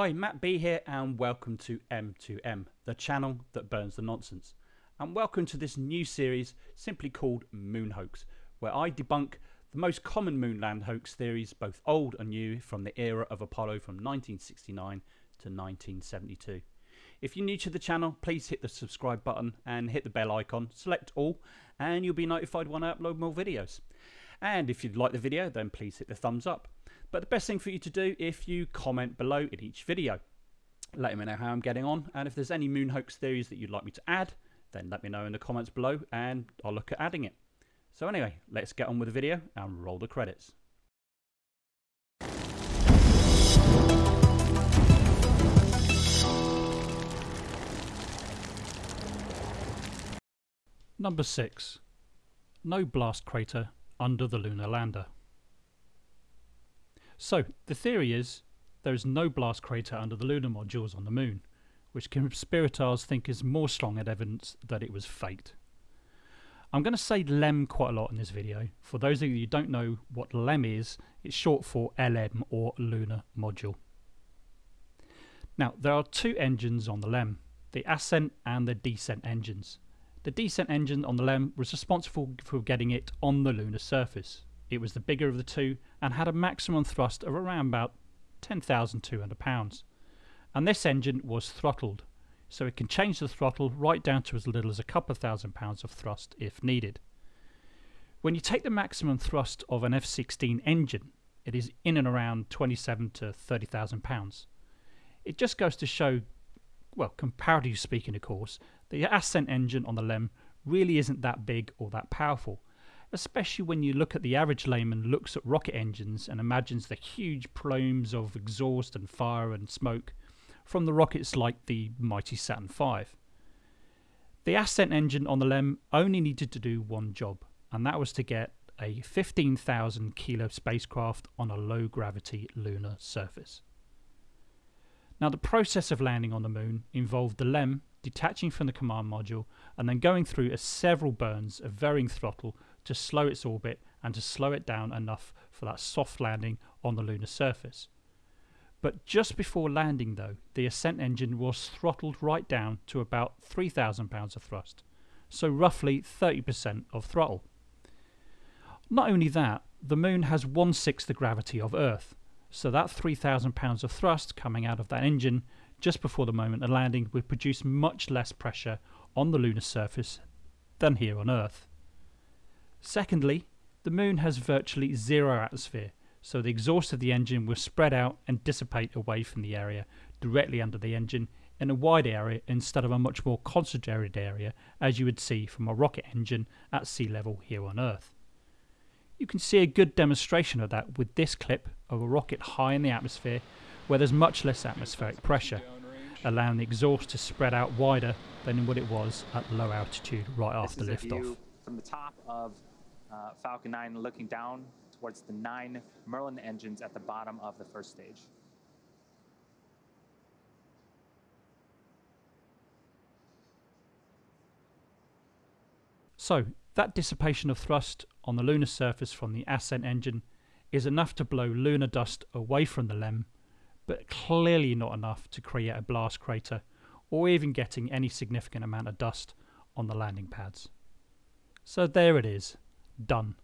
Hi, Matt B here, and welcome to M2M, the channel that burns the nonsense. And welcome to this new series simply called Moon Hoax, where I debunk the most common moonland hoax theories, both old and new, from the era of Apollo from 1969 to 1972. If you're new to the channel, please hit the subscribe button and hit the bell icon, select all, and you'll be notified when I upload more videos. And if you'd like the video, then please hit the thumbs up. But the best thing for you to do if you comment below in each video. Let me know how I'm getting on, and if there's any moon hoax theories that you'd like me to add, then let me know in the comments below and I'll look at adding it. So anyway, let's get on with the video and roll the credits. Number 6. No blast crater under the lunar lander. So, the theory is there is no blast crater under the lunar modules on the moon, which conspirators think is more strong evidence that it was faked. I'm going to say LEM quite a lot in this video. For those of you who don't know what LEM is, it's short for LM or Lunar Module. Now, there are two engines on the LEM, the ascent and the descent engines. The descent engine on the LEM was responsible for getting it on the lunar surface. It was the bigger of the two and had a maximum thrust of around about 10,200 pounds. And this engine was throttled, so it can change the throttle right down to as little as a couple of thousand pounds of thrust if needed. When you take the maximum thrust of an F-16 engine, it is in and around 27 to 30,000 pounds. It just goes to show, well, comparatively speaking, of course, the ascent engine on the LEM really isn't that big or that powerful, especially when you look at the average layman looks at rocket engines and imagines the huge plumes of exhaust and fire and smoke from the rockets like the mighty Saturn V. The ascent engine on the LEM only needed to do one job, and that was to get a 15,000 kilo spacecraft on a low gravity lunar surface. Now, the process of landing on the moon involved the LEM detaching from the command module and then going through several burns of varying throttle to slow its orbit and to slow it down enough for that soft landing on the lunar surface. But just before landing, though, the ascent engine was throttled right down to about 3,000 pounds of thrust, so roughly 30% of throttle. Not only that, the moon has one sixth the gravity of Earth, so that 3,000 pounds of thrust coming out of that engine just before the moment of landing would produce much less pressure on the lunar surface than here on Earth. Secondly, the moon has virtually zero atmosphere, so the exhaust of the engine will spread out and dissipate away from the area directly under the engine in a wide area instead of a much more concentrated area as you would see from a rocket engine at sea level here on Earth. You can see a good demonstration of that with this clip of a rocket high in the atmosphere where there's much less atmospheric pressure, allowing the exhaust to spread out wider than what it was at low altitude right after liftoff. From the top of uh, Falcon 9 looking down towards the nine Merlin engines at the bottom of the first stage. So, that dissipation of thrust on the lunar surface from the ascent engine is enough to blow lunar dust away from the LEM, but clearly not enough to create a blast crater or even getting any significant amount of dust on the landing pads. So there it is, done.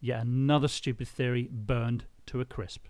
Yet another stupid theory burned to a crisp.